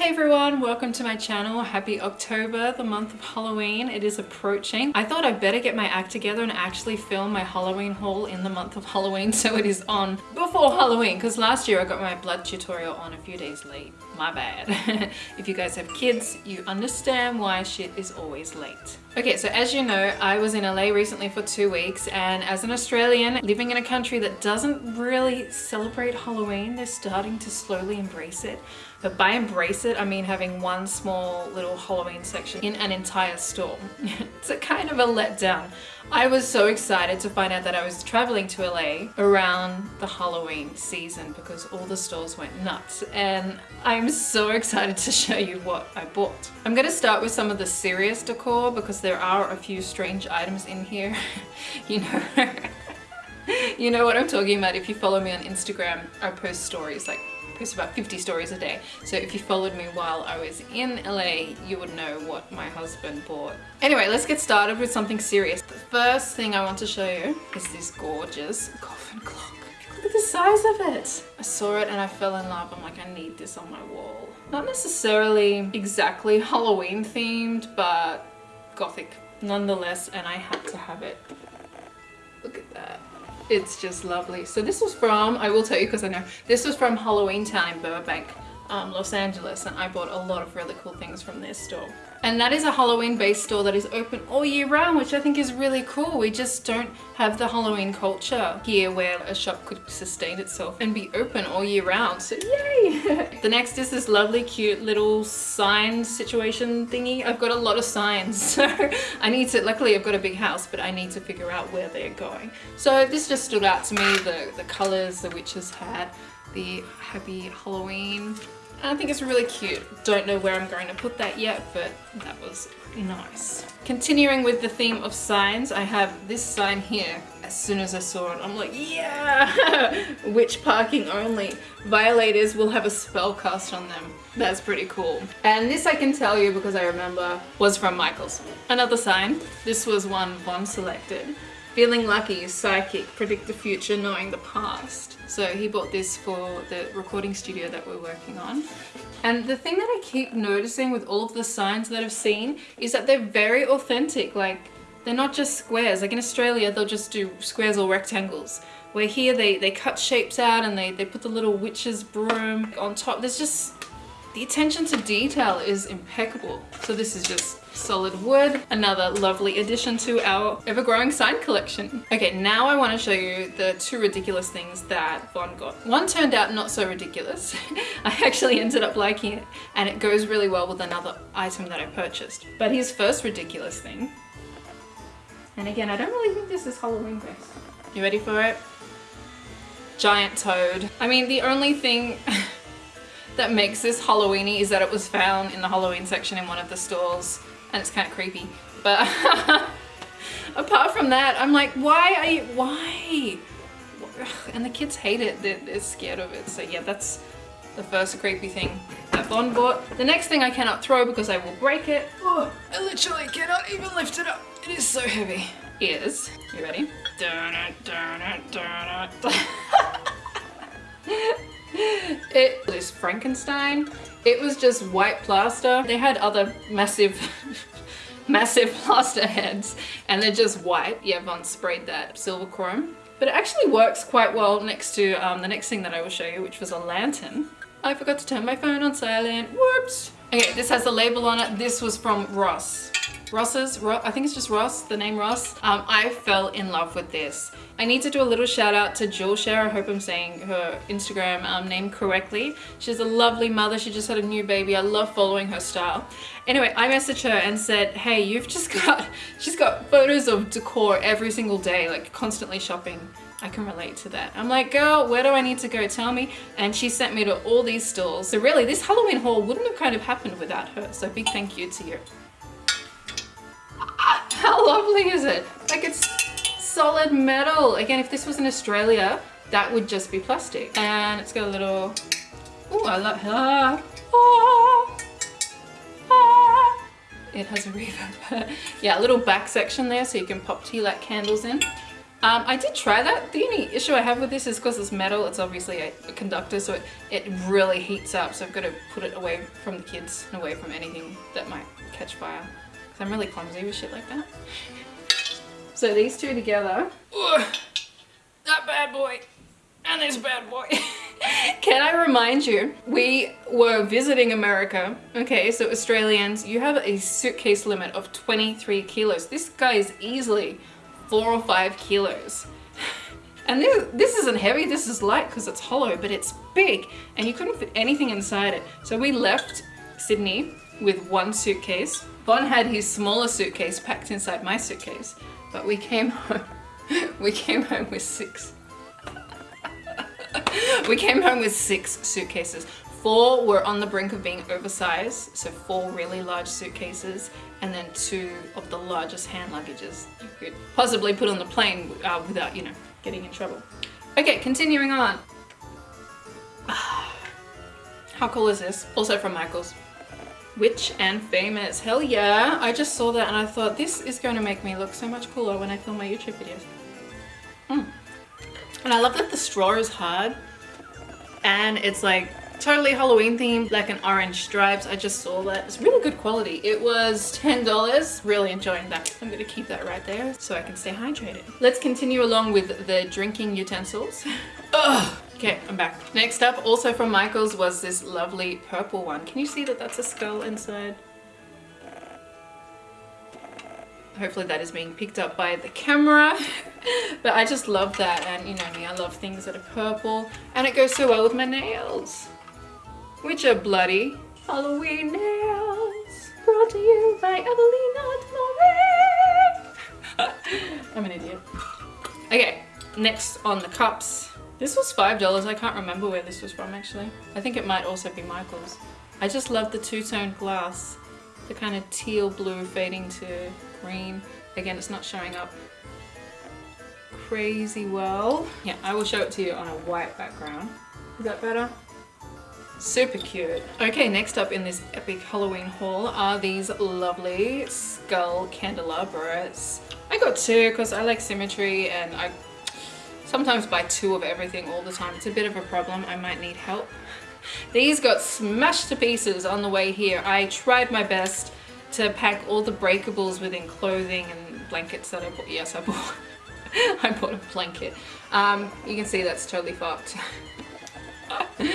Hey everyone, welcome to my channel. Happy October, the month of Halloween. It is approaching. I thought I'd better get my act together and actually film my Halloween haul in the month of Halloween so it is on before Halloween because last year I got my blood tutorial on a few days late. My bad. if you guys have kids, you understand why shit is always late. Okay, so as you know, I was in LA recently for two weeks and as an Australian living in a country that doesn't really celebrate Halloween, they're starting to slowly embrace it. But by embrace it, I mean having one small little Halloween section in an entire store. it's a kind of a letdown. I was so excited to find out that I was traveling to LA around the Halloween season because all the stores went nuts and I'm so excited to show you what I bought. I'm going to start with some of the serious decor because there are a few strange items in here. you know, you know what I'm talking about if you follow me on Instagram. I post stories like post about 50 stories a day. So if you followed me while I was in LA, you would know what my husband bought. Anyway, let's get started with something serious. The first thing I want to show you is this gorgeous coffin clock. Look at the size of it. I saw it and I fell in love. I'm like, I need this on my wall. Not necessarily exactly Halloween themed, but gothic nonetheless, and I had to have it. It's just lovely. So this was from, I will tell you because I know, this was from Halloween Town in Burbank, um, Los Angeles, and I bought a lot of really cool things from their store. And that is a Halloween based store that is open all year round, which I think is really cool. We just don't have the Halloween culture here where a shop could sustain itself and be open all year round. So yay! the next is this lovely cute little sign situation thingy. I've got a lot of signs, so I need to, luckily I've got a big house, but I need to figure out where they're going. So this just stood out to me, the, the colors the witches had, the happy Halloween I think it's really cute. Don't know where I'm going to put that yet, but that was nice. Continuing with the theme of signs, I have this sign here. As soon as I saw it, I'm like, yeah! Witch parking only. Violators will have a spell cast on them. That's pretty cool. And this I can tell you because I remember was from Michaels. Another sign. This was one Von selected. Feeling lucky, psychic, predict the future, knowing the past. So he bought this for the recording studio that we're working on. And the thing that I keep noticing with all of the signs that I've seen is that they're very authentic. Like they're not just squares. Like in Australia, they'll just do squares or rectangles. Where here they, they cut shapes out and they, they put the little witch's broom on top. There's just, the attention to detail is impeccable. So this is just solid wood another lovely addition to our ever-growing sign collection. Okay now i want to show you the two ridiculous things that Von got. One turned out not so ridiculous. I actually ended up liking it and it goes really well with another item that i purchased. But his first ridiculous thing and again i don't really think this is halloween based. You ready for it? Giant toad. I mean the only thing that makes this Halloweeny is that it was found in the Halloween section in one of the stores and it's kind of creepy. But apart from that, I'm like, why are you, why? And the kids hate it, they're, they're scared of it. So yeah, that's the first creepy thing that Von bought. The next thing I cannot throw because I will break it. Oh, I literally cannot even lift it up. It is so heavy. Is, you ready? it is Frankenstein it was just white plaster. They had other massive, massive plaster heads and they're just white. Yeah, Von sprayed that silver chrome. But it actually works quite well next to um, the next thing that I will show you, which was a lantern. I forgot to turn my phone on silent. Whoops. Okay, this has a label on it. This was from Ross. Ross's, I think it's just Ross, the name Ross. Um, I fell in love with this. I need to do a little shout out to Jewel Share. I hope I'm saying her Instagram um, name correctly. She's a lovely mother. She just had a new baby. I love following her style. Anyway, I messaged her and said, hey, you've just got, she's got photos of decor every single day, like constantly shopping. I can relate to that. I'm like, girl, where do I need to go? Tell me. And she sent me to all these stores. So really, this Halloween haul wouldn't have kind of happened without her. So big thank you to you. How lovely is it? Like it's solid metal. Again, if this was in Australia, that would just be plastic. And it's got a little, oh, I love, ah, ah, ah. It has a reverb. yeah, a little back section there so you can pop tea light candles in. Um, I did try that. The only issue I have with this is because it's metal, it's obviously a, a, conductor, so it, it really heats up. So I've got to put it away from the kids and away from anything that might catch fire. Because I'm really clumsy with shit like that. So these two together, ugh, that bad boy and this bad boy. Can I remind you, we were visiting America. Okay, so Australians, you have a suitcase limit of 23 kilos. This guy is easily four or five kilos. And this, this isn't heavy, this is light because it's hollow, but it's big and you couldn't fit anything inside it. So we left Sydney with one suitcase. Von had his smaller suitcase packed inside my suitcase, but we came home, we came home with six. we came home with six suitcases. Four were on the brink of being oversized, so four really large suitcases, and then two of the largest hand luggages you could possibly put on the plane uh, without, you know, getting in trouble. Okay, continuing on. How cool is this? Also from Michaels. Witch and Famous. Hell yeah! I just saw that and I thought this is going to make me look so much cooler when I film my YouTube videos. Mm. And I love that the straw is hard and it's like totally Halloween themed, like an orange stripes. I just saw that. It's really good quality. It was $10. Really enjoying that. I'm gonna keep that right there so I can stay hydrated. Let's continue along with the drinking utensils. Ugh. Okay, I'm back. Next up, also from Michaels, was this lovely purple one. Can you see that that's a skull inside? Uh, hopefully that is being picked up by the camera but I just love that and you know me I love things that are purple and it goes so well with my nails which are bloody Halloween nails brought to you by Evelina I'm an idiot. Okay, next on the cups. This was $5. I can't remember where this was from actually. I think it might also be Michael's. I just love the two-tone glass. The kind of teal blue fading to green. Again, it's not showing up crazy well. Yeah, I will show it to you on a white background. Is that better? Super cute. Okay, next up in this epic Halloween haul are these lovely skull candelabras. I got two because I like symmetry and I sometimes buy two of everything all the time. It's a bit of a problem. I might need help. These got smashed to pieces on the way here. I tried my best to pack all the breakables within clothing and blankets that I bought. Yes, I bought. I bought a blanket. Um, you can see that's totally fucked.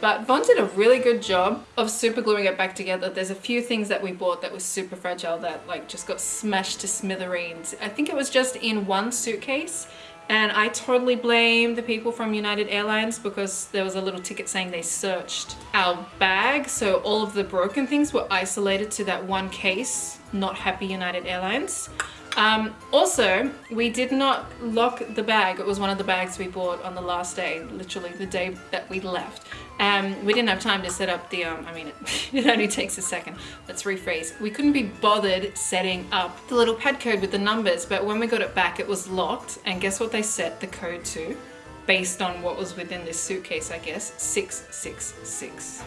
but Von did a really good job of super gluing it back together. There's a few things that we bought that was super fragile that like just got smashed to smithereens. I think it was just in one suitcase and I totally blame the people from United Airlines because there was a little ticket saying they searched our bag. So all of the broken things were isolated to that one case, not happy United Airlines. Um, also, we did not lock the bag. It was one of the bags we bought on the last day, literally the day that we left. Um, we didn't have time to set up the, um, I mean, it, only takes a second. Let's rephrase. We couldn't be bothered setting up the little pad code with the numbers, but when we got it back, it was locked. And guess what they set the code to? Based on what was within this suitcase, I guess, 666.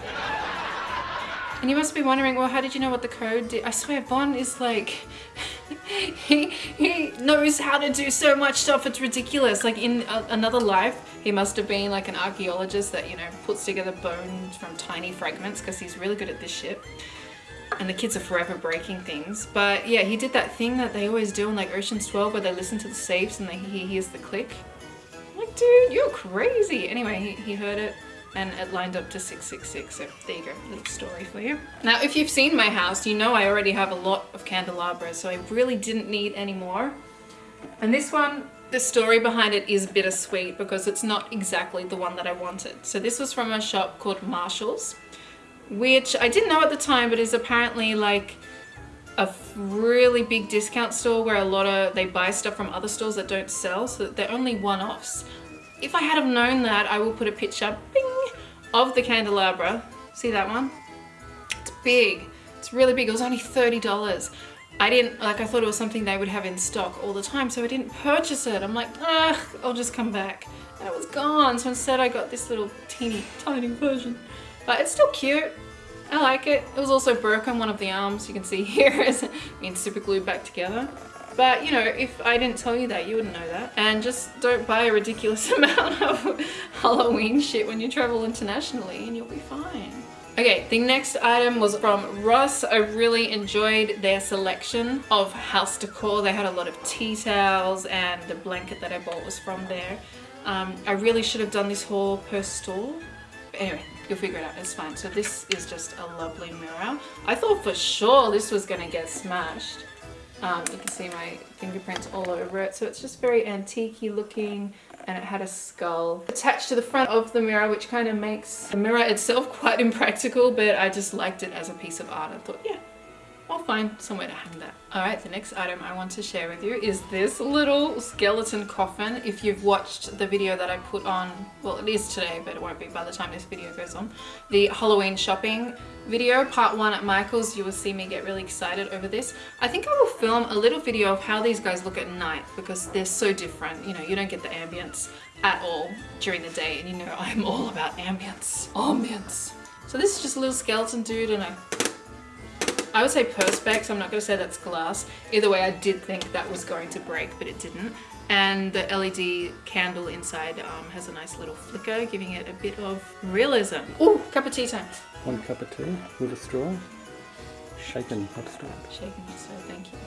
And you must be wondering, well, how did you know what the code did? I swear, Von is like, he, he knows how to do so much stuff, it's ridiculous. Like in a, another life, he must have been like an archaeologist that, you know, puts together bones from tiny fragments because he's really good at this shit. And the kids are forever breaking things. But yeah, he did that thing that they always do in like Ocean's 12 where they listen to the safes and they, he hears the click. I'm like, dude, you're crazy. Anyway, he, he heard it and it lined up to 666 so there you go little story for you. Now if you've seen my house you know I already have a lot of candelabras so I really didn't need any more. And this one the story behind it is bittersweet because it's not exactly the one that I wanted. So this was from a shop called Marshall's which I didn't know at the time but is apparently like a really big discount store where a lot of they buy stuff from other stores that don't sell so they're only one-offs if I had have known that I will put a picture bing, of the candelabra. See that one? It's big. It's really big. It was only $30. I didn't, like I thought it was something they would have in stock all the time, so I didn't purchase it. I'm like, ah, I'll just come back. And it was gone, so instead I got this little teeny tiny version. But it's still cute. I like it. It was also broken, one of the arms you can see here is being super glued back together. But you know, if I didn't tell you that, you wouldn't know that. And just don't buy a ridiculous amount of Halloween shit when you travel internationally and you'll be fine. Okay, the next item was from Ross. I really enjoyed their selection of house decor. They had a lot of tea towels and the blanket that I bought was from there. Um, I really should have done this haul per store. But anyway, you'll figure it out, it's fine. So this is just a lovely mirror. I thought for sure this was gonna get smashed. Um, you can see my fingerprints all over it. So it's just very antique looking and it had a skull attached to the front of the mirror which kind of makes the mirror itself quite impractical but I just liked it as a piece of art. I thought yeah I'll find somewhere to hang that. Alright, the next item I want to share with you is this little skeleton coffin. If you've watched the video that I put on, well it is today but it won't be by the time this video goes on, the Halloween shopping video, part one at Michael's, you will see me get really excited over this. I think I will film a little video of how these guys look at night because they're so different. You know, you don't get the ambience at all during the day and you know I'm all about ambience. Ambience. So this is just a little skeleton dude and I I would say perspex, I'm not going to say that's glass. Either way, I did think that was going to break, but it didn't. And the LED candle inside um, has a nice little flicker, giving it a bit of realism. Oh, cup of tea time. One cup of tea with a straw. Shaken, not stirred. Shaken, not stirred, thank you.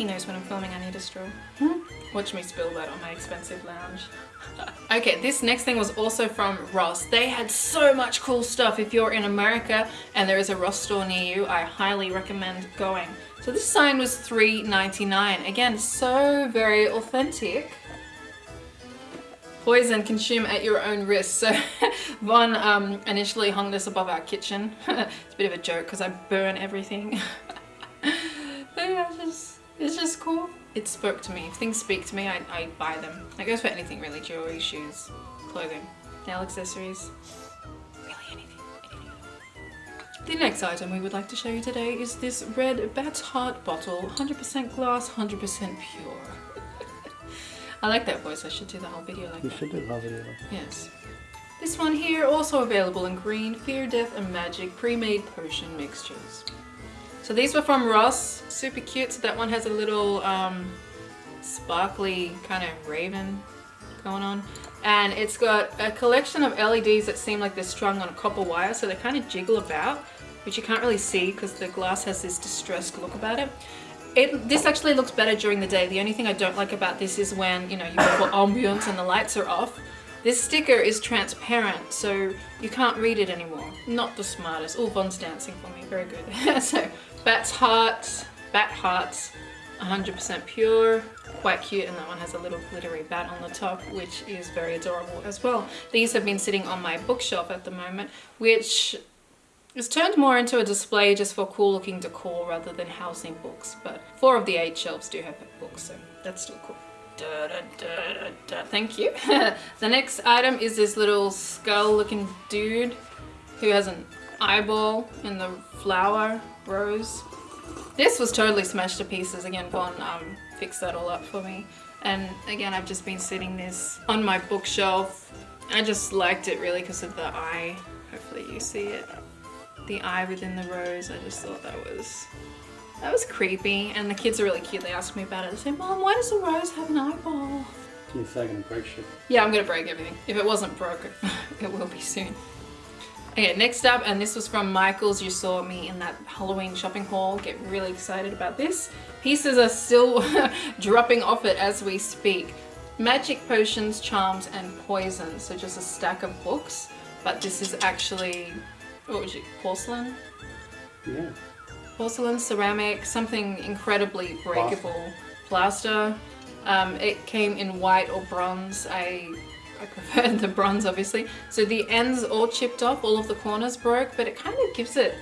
He knows when I'm filming I need a straw. Hmm? Watch me spill that on my expensive lounge. okay, this next thing was also from Ross. They had so much cool stuff. If you're in America and there is a Ross store near you, I highly recommend going. So this sign was $3.99. Again, so very authentic. Poison, consume at your own risk. So Von um, initially hung this above our kitchen. it's a bit of a joke because I burn everything. Yeah, it's just, it's just cool it spoke to me. If things speak to me, I, I buy them. That goes for anything really, jewelry, shoes, clothing, nail accessories, really anything, anything. The next item we would like to show you today is this red Bat's Heart bottle, 100% glass, 100% pure. I like that voice, I should do the whole video like you that. You should do the whole video. Yes. This one here, also available in green, Fear, Death and Magic pre-made potion mixtures. So these were from Ross, super cute. So that one has a little um, sparkly kind of raven going on. And it's got a collection of LEDs that seem like they're strung on a copper wire. So they kind of jiggle about, which you can't really see because the glass has this distressed look about it. It, this actually looks better during the day. The only thing I don't like about this is when, you know, you for ambience and the lights are off. This sticker is transparent, so you can't read it anymore. Not the smartest. Oh, Von's dancing for me. Very good. so Bat's Heart, Bat Hearts, 100% pure, quite cute and that one has a little glittery bat on the top which is very adorable as well. These have been sitting on my bookshelf at the moment which is turned more into a display just for cool looking decor rather than housing books but four of the eight shelves do have books so that's still cool. Da, da, da, Thank you. the next item is this little skull looking dude who has an eyeball in the flower rose. This was totally smashed to pieces. Again, Von um, fixed that all up for me. And again, I've just been sitting this on my bookshelf. I just liked it really because of the eye. Hopefully you see it. The eye within the rose. I just thought that was that was creepy. And the kids are really cute. They asked me about it. They say, Mom, why does the rose have an eyeball? You're gonna break shit. Yeah, I'm gonna break everything. If it wasn't broken, it will be soon. Okay, next up, and this was from Michaels. You saw me in that Halloween shopping haul. Get really excited about this. Pieces are still dropping off it as we speak. Magic potions, charms, and poisons. So just a stack of books. But this is actually, what was it, porcelain? Yeah. Porcelain, ceramic, something incredibly breakable. Plaster. Plaster. Um, it came in white or bronze. I I prefer the bronze obviously. So the ends all chipped off, all of the corners broke, but it kind of gives it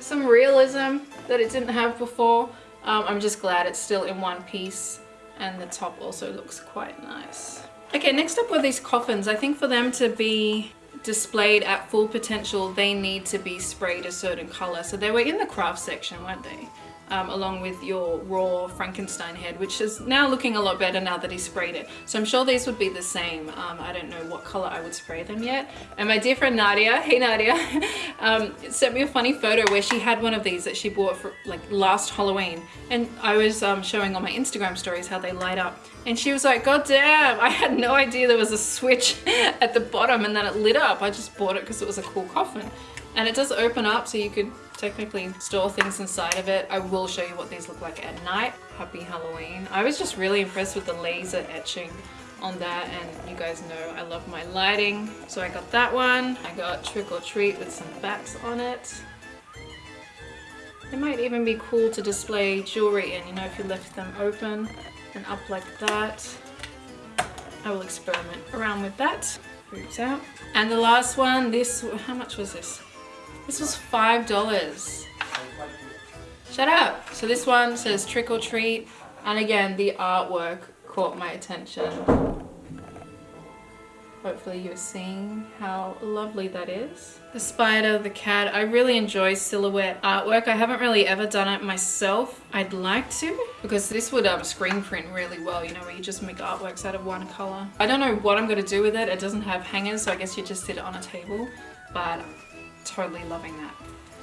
some realism that it didn't have before. Um, I'm just glad it's still in one piece and the top also looks quite nice. Okay, next up were these coffins. I think for them to be displayed at full potential, they need to be sprayed a certain color. So they were in the craft section, weren't they? Um, along with your raw Frankenstein head, which is now looking a lot better now that he sprayed it. So I'm sure these would be the same. Um, I don't know what color I would spray them yet. And my dear friend Nadia, hey Nadia, um, sent me a funny photo where she had one of these that she bought for like last Halloween. And I was um, showing on my Instagram stories how they light up. And she was like, God damn, I had no idea there was a switch at the bottom and then it lit up. I just bought it because it was a cool coffin. And it does open up so you could technically store things inside of it. I will show you what these look like at night. Happy Halloween. I was just really impressed with the laser etching on that and you guys know I love my lighting. So I got that one. I got Trick or Treat with some bats on it. It might even be cool to display jewelry in, you know, if you left them open and up like that. I will experiment around with that. Out. And the last one, this, how much was this? This was $5. Shut up. So this one says trick or treat. And again, the artwork caught my attention. Hopefully you're seeing how lovely that is. The spider, the cat, I really enjoy silhouette artwork. I haven't really ever done it myself. I'd like to because this would um, screen print really well, you know, where you just make artworks out of one color. I don't know what I'm to do with it. It doesn't have hangers, so I guess you just sit it on a table, but totally loving that.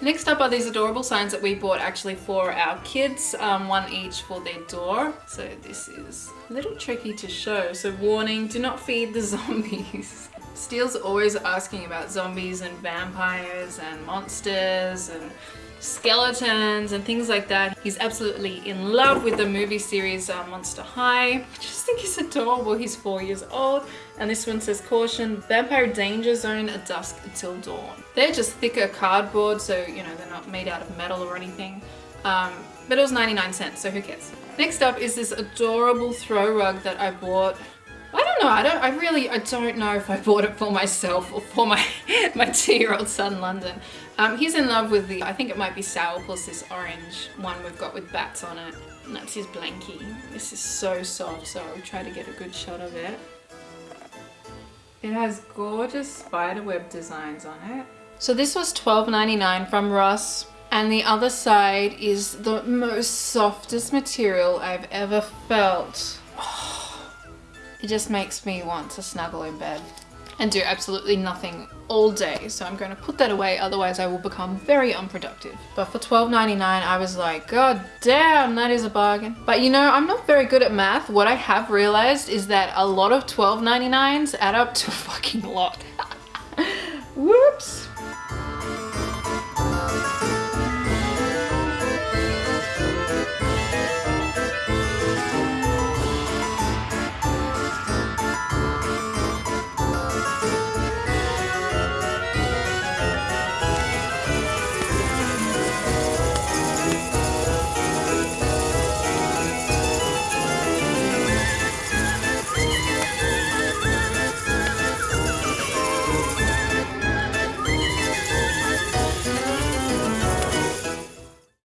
Next up are these adorable signs that we bought actually for our kids, um, one each for their door. So this is a little tricky to show. So warning, do not feed the zombies. Steele's always asking about zombies and vampires and monsters and skeletons and things like that. He's absolutely in love with the movie series uh, Monster High. I just think he's adorable. He's four years old. And this one says, caution, vampire danger zone at dusk until dawn. They're just thicker cardboard, so, you know, they're not made out of metal or anything. Um, but it was 99 cents, so who cares? Next up is this adorable throw rug that I bought I don't know. I don't. I really. I don't know if I bought it for myself or for my my two-year-old son, London. Um, he's in love with the. I think it might be Sourpuss, this orange one we've got with bats on it. And that's his blankie. This is so soft, so I'll try to get a good shot of it. It has gorgeous spiderweb designs on it. So this was $12.99 from Ross. And the other side is the most softest material I've ever felt. It just makes me want to snuggle in bed and do absolutely nothing all day. So I'm going to put that away, otherwise I will become very unproductive. But for $12.99, I was like, God damn, that is a bargain. But you know, I'm not very good at math. What I have realized is that a lot of $12.99s add up to a fucking lot. Whoops.